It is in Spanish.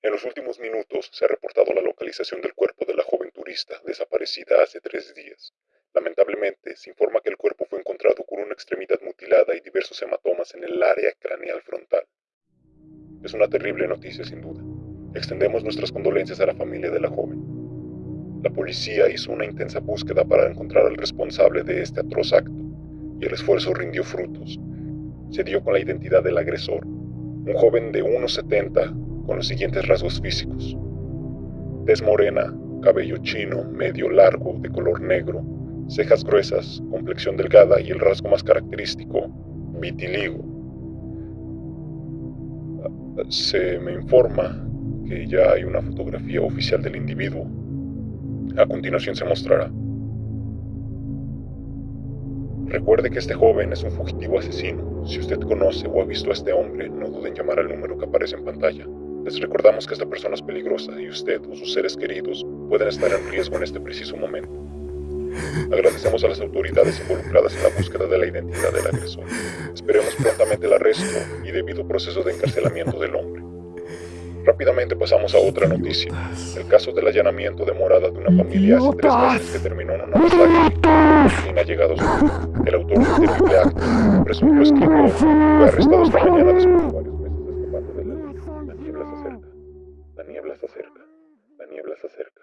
En los últimos minutos se ha reportado la localización del cuerpo de la joven turista desaparecida hace tres días. Lamentablemente, se informa que el cuerpo fue encontrado con una extremidad mutilada y diversos hematomas en el área craneal frontal. Es una terrible noticia, sin duda. Extendemos nuestras condolencias a la familia de la joven. La policía hizo una intensa búsqueda para encontrar al responsable de este atroz acto, y el esfuerzo rindió frutos. Se dio con la identidad del agresor, un joven de 1,70 con los siguientes rasgos físicos. Tez morena, cabello chino, medio largo, de color negro, cejas gruesas, complexión delgada y el rasgo más característico, vitiligo. Se me informa que ya hay una fotografía oficial del individuo. A continuación se mostrará. Recuerde que este joven es un fugitivo asesino. Si usted conoce o ha visto a este hombre, no duden en llamar al número que aparece en pantalla. Les recordamos que esta persona es peligrosa y usted o sus seres queridos pueden estar en riesgo en este preciso momento. Agradecemos a las autoridades involucradas en la búsqueda de la identidad del agresor. Esperemos prontamente el arresto y debido proceso de encarcelamiento del hombre. Rápidamente pasamos a otra noticia. El caso del allanamiento de morada de una familia hace tres meses que terminó en una masacre sin allegados. El autor del terrible acto, presunto esquivo, fue arrestado esta mañana después La niebla se acerca. La niebla se acerca. La niebla se acerca.